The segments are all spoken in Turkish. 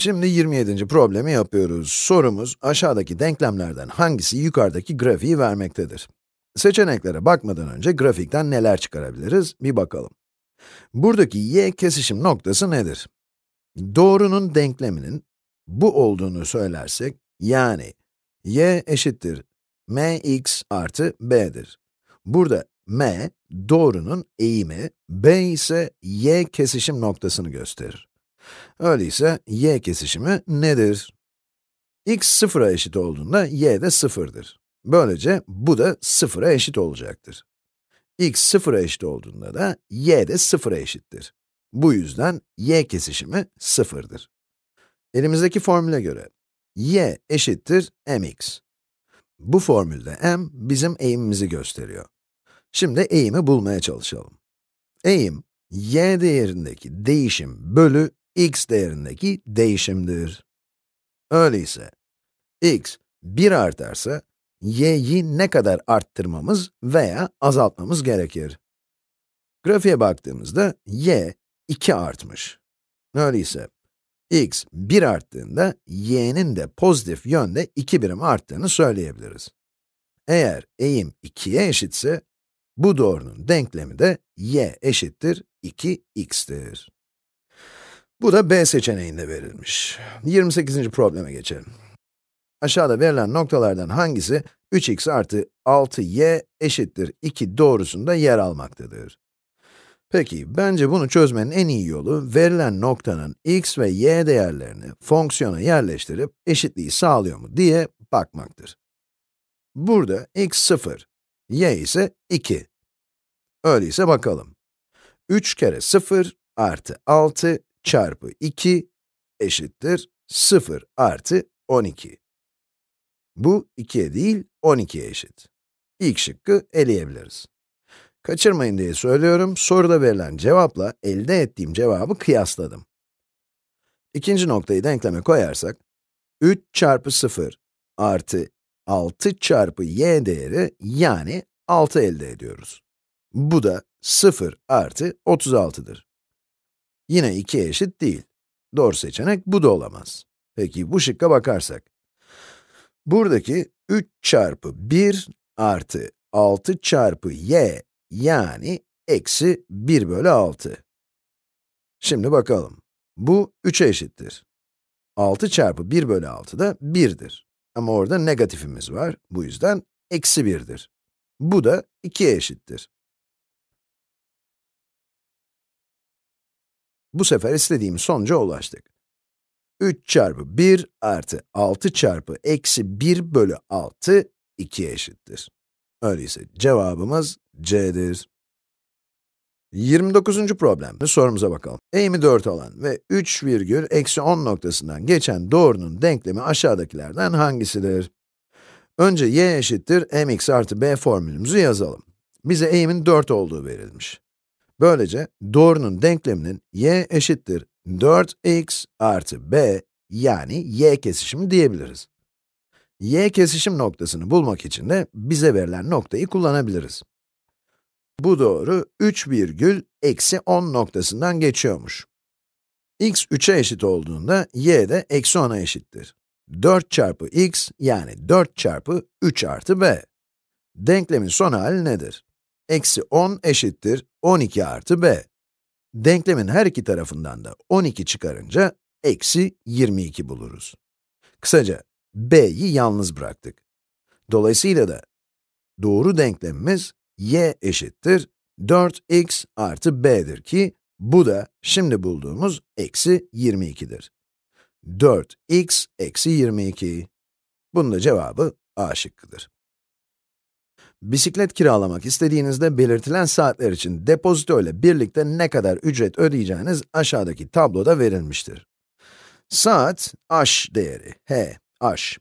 Şimdi 27. problemi yapıyoruz. Sorumuz, aşağıdaki denklemlerden hangisi yukarıdaki grafiği vermektedir? Seçeneklere bakmadan önce grafikten neler çıkarabiliriz bir bakalım. Buradaki y kesişim noktası nedir? Doğrunun denkleminin bu olduğunu söylersek, yani y eşittir mx artı b'dir. Burada m, doğrunun eğimi, b ise y kesişim noktasını gösterir. Öyleyse y kesişimi nedir? x sıfıra eşit olduğunda y de sıfırdır. Böylece bu da sıfıra eşit olacaktır. x sıfıra eşit olduğunda da y de sıfıra eşittir. Bu yüzden y kesişimi sıfırdır. Elimizdeki formüle göre y eşittir mx. Bu formülde m bizim eğimimizi gösteriyor. Şimdi eğimi bulmaya çalışalım. Eğim, y değerindeki değişim bölü x değerindeki değişimdir. Öyleyse, x 1 artarsa, y'yi ne kadar arttırmamız veya azaltmamız gerekir? Grafiğe baktığımızda, y 2 artmış. Öyleyse, x 1 arttığında, y'nin de pozitif yönde 2 birim arttığını söyleyebiliriz. Eğer eğim 2'ye eşitse, bu doğrunun denklemi de y eşittir 2x'tir. Bu da B seçeneğinde verilmiş. 28. probleme geçelim. Aşağıda verilen noktalardan hangisi 3x artı 6y eşittir 2 doğrusunda yer almaktadır? Peki, bence bunu çözmenin en iyi yolu, verilen noktanın x ve y değerlerini fonksiyona yerleştirip eşitliği sağlıyor mu diye bakmaktır. Burada x 0, y ise 2. Öyleyse bakalım. 3 kere 0 artı 6 çarpı 2 eşittir 0 artı 12. Bu 2'ye değil, 12'ye eşit. İlk şıkkı eleyebiliriz. Kaçırmayın diye söylüyorum, soruda verilen cevapla elde ettiğim cevabı kıyasladım. İkinci noktayı denkleme koyarsak, 3 çarpı 0 artı 6 çarpı y değeri yani 6 elde ediyoruz. Bu da 0 artı 36'dır. Yine 2'ye eşit değil. Doğru seçenek bu da olamaz. Peki bu şıkka bakarsak. Buradaki 3 çarpı 1 artı 6 çarpı y yani eksi 1 bölü 6. Şimdi bakalım. Bu 3'e eşittir. 6 çarpı 1 bölü 6 da 1'dir. Ama orada negatifimiz var. Bu yüzden eksi 1'dir. Bu da 2'ye eşittir. Bu sefer istediğimiz sonuca ulaştık. 3 çarpı 1 artı 6 çarpı eksi 1 bölü 6, 2'ye eşittir. Öyleyse cevabımız C'dir. 29. problemde sorumuza bakalım. Eğimi 4 olan ve 3 virgül eksi 10 noktasından geçen doğrunun denklemi aşağıdakilerden hangisidir? Önce y eşittir mx artı b formülümüzü yazalım. Bize eğimin 4 olduğu verilmiş. Böylece doğrunun denkleminin y eşittir 4x artı b yani y kesişimi diyebiliriz. y kesişim noktasını bulmak için de bize verilen noktayı kullanabiliriz. Bu doğru 3 virgül eksi 10 noktasından geçiyormuş. x 3'e eşit olduğunda y de eksi 10'a eşittir. 4 çarpı x yani 4 çarpı 3 artı b. Denklemin son hali nedir? Eksi 10 eşittir 12 artı b. Denklemin her iki tarafından da 12 çıkarınca eksi 22 buluruz. Kısaca, b'yi yalnız bıraktık. Dolayısıyla da doğru denklemimiz y eşittir 4x artı b'dir ki, bu da şimdi bulduğumuz eksi 22'dir. 4x eksi 22. Bunun da cevabı A şıkkıdır. Bisiklet kiralamak istediğinizde belirtilen saatler için depozito ile birlikte ne kadar ücret ödeyeceğiniz aşağıdaki tabloda verilmiştir. Saat, h değeri, h, h.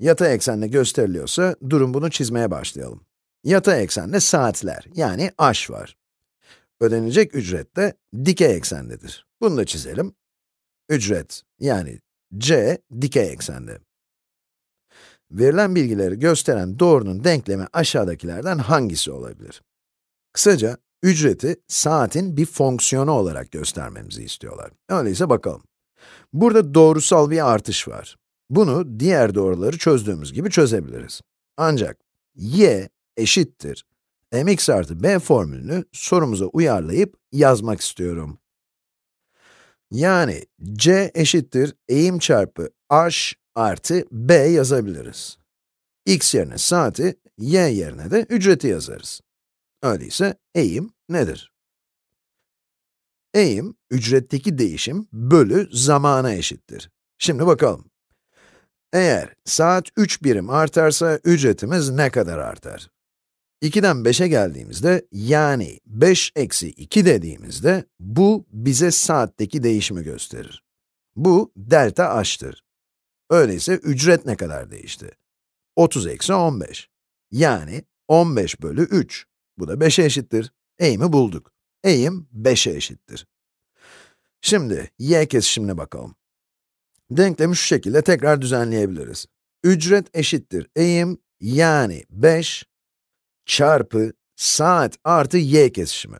Yatay eksenle gösteriliyorsa, durum bunu çizmeye başlayalım. Yatay eksende saatler, yani h var. Ödenecek ücret de dikey eksendedir. Bunu da çizelim. Ücret, yani c, dikey eksende. Verilen bilgileri gösteren doğrunun denklemi aşağıdakilerden hangisi olabilir? Kısaca, ücreti saatin bir fonksiyonu olarak göstermemizi istiyorlar. Öyleyse bakalım. Burada doğrusal bir artış var. Bunu diğer doğruları çözdüğümüz gibi çözebiliriz. Ancak y eşittir mx artı b formülünü sorumuza uyarlayıp yazmak istiyorum. Yani c eşittir eğim çarpı h artı b yazabiliriz. x yerine saati, y yerine de ücreti yazarız. Öyleyse eğim nedir? Eğim, ücretteki değişim bölü zamana eşittir. Şimdi bakalım. Eğer saat 3 birim artarsa ücretimiz ne kadar artar? 2'den 5'e geldiğimizde, yani 5 eksi 2 dediğimizde, bu bize saatteki değişimi gösterir. Bu delta h'tır. Öyleyse ücret ne kadar değişti? 30 eksi 15. Yani 15 bölü 3. Bu da 5'e eşittir. Eğimi bulduk. Eğim 5'e eşittir. Şimdi y kesişimine bakalım. Denklemi şu şekilde tekrar düzenleyebiliriz. Ücret eşittir eğim yani 5 çarpı saat artı y kesişimi.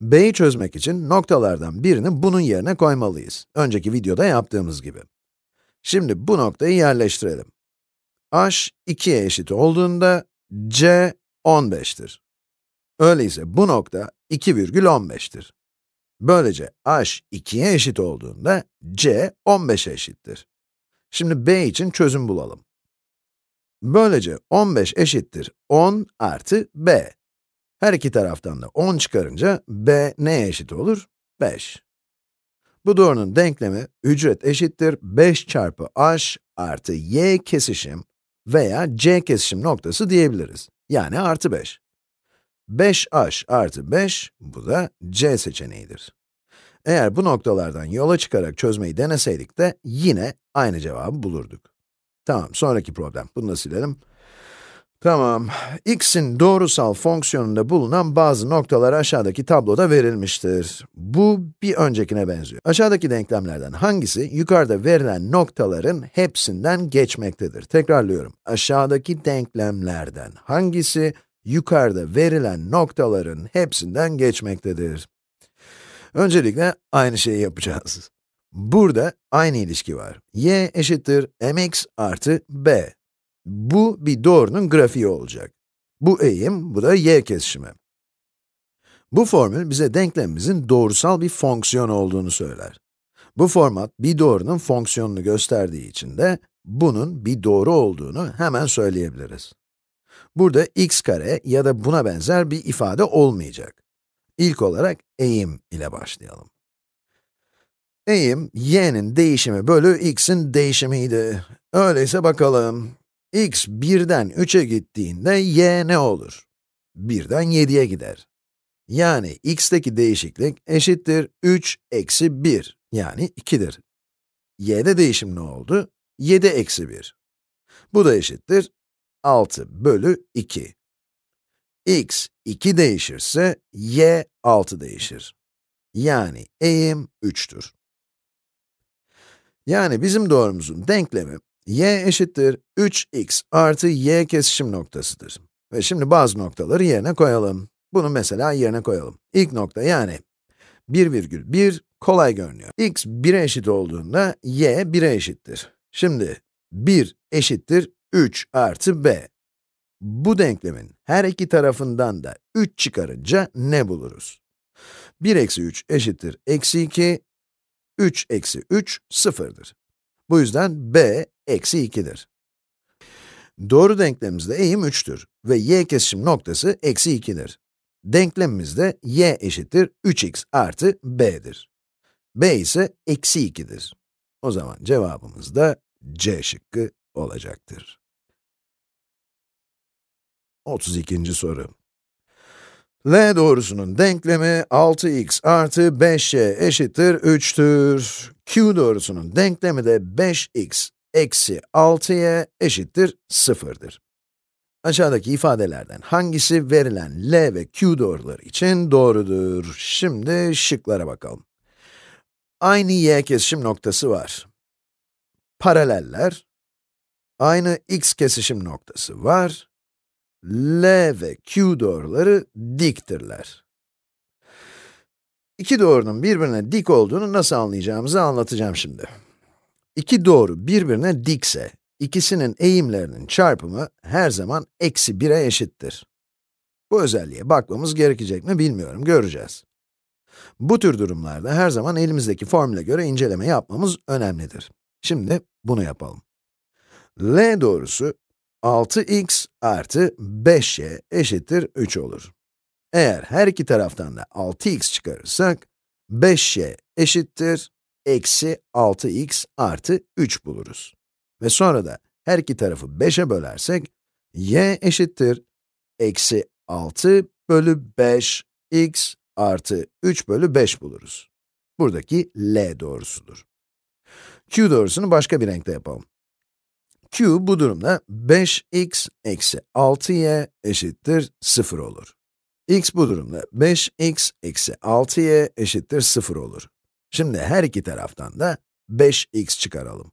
b'yi çözmek için noktalardan birini bunun yerine koymalıyız. Önceki videoda yaptığımız gibi. Şimdi bu noktayı yerleştirelim. h 2'ye eşit olduğunda c 15'tir. Öyleyse bu nokta 2,15'tir. Böylece h 2'ye eşit olduğunda c 15'e eşittir. Şimdi b için çözüm bulalım. Böylece 15 eşittir 10 artı b. Her iki taraftan da 10 çıkarınca b neye eşit olur? 5. Bu doğrunun denklemi ücret eşittir 5 çarpı h artı y kesişim veya c kesişim noktası diyebiliriz. Yani artı 5. 5h artı 5, bu da c seçeneğidir. Eğer bu noktalardan yola çıkarak çözmeyi deneseydik de yine aynı cevabı bulurduk. Tamam, sonraki problem. Bunu da silelim. Tamam, x'in doğrusal fonksiyonunda bulunan bazı noktalar aşağıdaki tabloda verilmiştir. Bu bir öncekine benziyor. Aşağıdaki denklemlerden hangisi yukarıda verilen noktaların hepsinden geçmektedir? Tekrarlıyorum. Aşağıdaki denklemlerden hangisi yukarıda verilen noktaların hepsinden geçmektedir? Öncelikle aynı şeyi yapacağız. Burada aynı ilişki var. y eşittir mx artı b. Bu bir doğrunun grafiği olacak. Bu eğim, bu da y kesişimi. Bu formül bize denklemimizin doğrusal bir fonksiyon olduğunu söyler. Bu format bir doğrunun fonksiyonunu gösterdiği için de bunun bir doğru olduğunu hemen söyleyebiliriz. Burada x kare ya da buna benzer bir ifade olmayacak. İlk olarak eğim ile başlayalım. Eğim, y'nin değişimi bölü x'in değişimiydi. Öyleyse bakalım. X 1'den 3'e gittiğinde y ne olur? 1'den 7'ye gider. Yani x'teki değişiklik eşittir 3 eksi 1, yani 2'dir. y'de değişim ne oldu? 7 eksi 1. Bu da eşittir 6 bölü 2. x 2 değişirse, y 6 değişir. Yani eğim 3'tür. Yani bizim doğrumuzun denklemi, y eşittir 3x artı y kesişim noktasıdır. Ve şimdi bazı noktaları yerine koyalım. Bunu mesela yerine koyalım. İlk nokta yani 1,1 kolay görünüyor. x 1'e eşit olduğunda y 1'e eşittir. Şimdi 1 eşittir 3 artı b. Bu denklemin her iki tarafından da 3 çıkarınca ne buluruz? 1 eksi 3 eşittir eksi 2, 3 eksi 3, 0'dır. Bu yüzden b eksi 2'dir. Doğru denklemimizde eğim 3'tür ve y kesişim noktası eksi 2'dir. Denklemimizde y eşittir 3x artı b'dir. b ise eksi 2'dir. O zaman cevabımız da c şıkkı olacaktır. 32. soru. L doğrusunun denklemi 6x artı 5y eşittir 3'tür. Q doğrusunun denklemi de 5x eksi 6y eşittir 0'dır. Aşağıdaki ifadelerden hangisi verilen L ve Q doğruları için doğrudur? Şimdi şıklara bakalım. Aynı y kesişim noktası var. Paraleller. Aynı x kesişim noktası var. L ve Q doğruları diktirler. İki doğrunun birbirine dik olduğunu nasıl anlayacağımızı anlatacağım şimdi. İki doğru birbirine dikse, ikisinin eğimlerinin çarpımı her zaman eksi 1'e eşittir. Bu özelliğe bakmamız gerekecek mi bilmiyorum, göreceğiz. Bu tür durumlarda her zaman elimizdeki formüle göre inceleme yapmamız önemlidir. Şimdi bunu yapalım. L doğrusu 6x artı 5y eşittir 3 olur. Eğer her iki taraftan da 6x çıkarırsak, 5y eşittir eksi 6x artı 3 buluruz. Ve sonra da her iki tarafı 5'e bölersek, y eşittir eksi 6 bölü 5 x artı 3 bölü 5 buluruz. Buradaki L doğrusudur. Q doğrusunu başka bir renkte yapalım. Q bu durumda 5x eksi 6y eşittir 0 olur. x bu durumda 5x eksi 6y eşittir 0 olur. Şimdi her iki taraftan da 5x çıkaralım.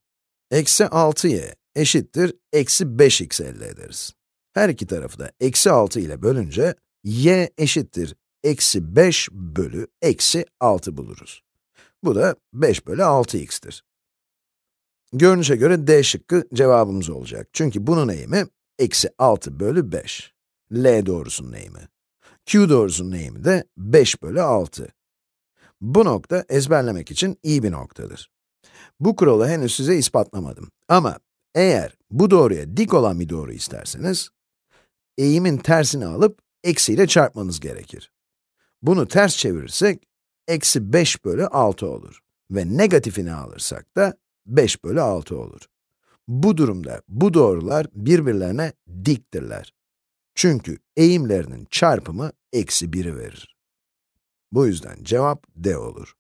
Eksi 6y eşittir eksi 5x elde ederiz. Her iki tarafı da eksi 6 ile bölünce y eşittir eksi 5 bölü eksi 6 buluruz. Bu da 5 bölü 6x'tir. Görünüşe göre D şıkkı cevabımız olacak. Çünkü bunun eğimi eksi 6 bölü 5. L doğrusunun eğimi. Q doğrusunun eğimi de 5 bölü 6. Bu nokta ezberlemek için iyi bir noktadır. Bu kuralı henüz size ispatlamadım. Ama eğer bu doğruya dik olan bir doğru isterseniz, eğimin tersini alıp eksiyle çarpmanız gerekir. Bunu ters çevirirsek, eksi 5 bölü 6 olur. Ve negatifini alırsak da 5 bölü 6 olur. Bu durumda bu doğrular birbirlerine diktirler. Çünkü eğimlerinin çarpımı eksi 1'i verir. Bu yüzden cevap D olur.